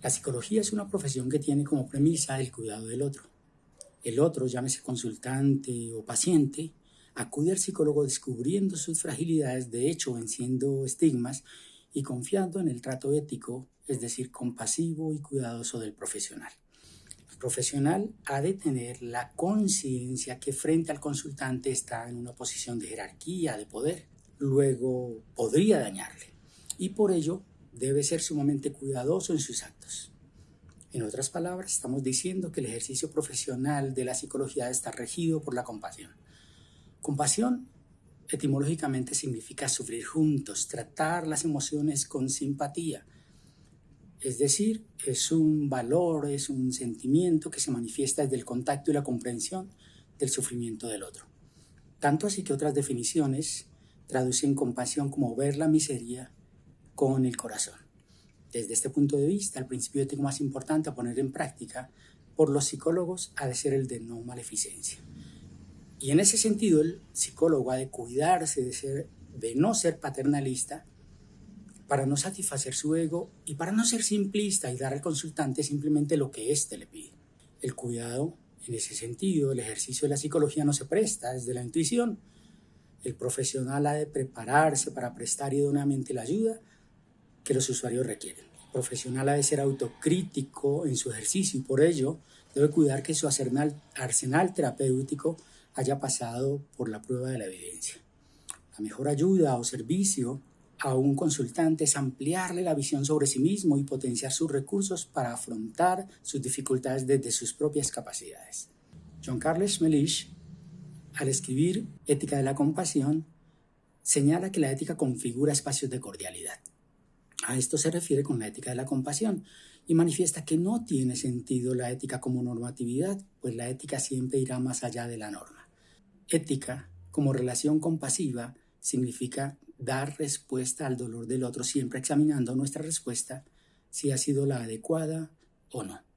La psicología es una profesión que tiene como premisa el cuidado del otro. El otro, llámese consultante o paciente, acude al psicólogo descubriendo sus fragilidades, de hecho venciendo estigmas y confiando en el trato ético, es decir, compasivo y cuidadoso del profesional. El profesional ha de tener la conciencia que frente al consultante está en una posición de jerarquía, de poder, luego podría dañarle y por ello debe ser sumamente cuidadoso en sus actos. En otras palabras, estamos diciendo que el ejercicio profesional de la psicología está regido por la compasión. Compasión etimológicamente significa sufrir juntos, tratar las emociones con simpatía. Es decir, es un valor, es un sentimiento que se manifiesta desde el contacto y la comprensión del sufrimiento del otro. Tanto así que otras definiciones traducen compasión como ver la miseria con el corazón. Desde este punto de vista, el principio ético más importante a poner en práctica por los psicólogos ha de ser el de no maleficencia. Y en ese sentido, el psicólogo ha de cuidarse de, ser, de no ser paternalista para no satisfacer su ego y para no ser simplista y dar al consultante simplemente lo que éste le pide. El cuidado, en ese sentido, el ejercicio de la psicología no se presta desde la intuición. El profesional ha de prepararse para prestar idóneamente la ayuda que los usuarios requieren. El profesional ha de ser autocrítico en su ejercicio y por ello debe cuidar que su arsenal, terapéutico haya pasado por la prueba de la evidencia. La mejor ayuda o servicio a un consultante es ampliarle la visión sobre sí mismo y potenciar sus recursos para afrontar sus dificultades desde sus propias capacidades. John Carlos Melish, al escribir Ética de la Compasión, señala que la ética configura espacios de cordialidad. A esto se refiere con la ética de la compasión y manifiesta que no tiene sentido la ética como normatividad, pues la ética siempre irá más allá de la norma. Ética, como relación compasiva, significa dar respuesta al dolor del otro, siempre examinando nuestra respuesta si ha sido la adecuada o no.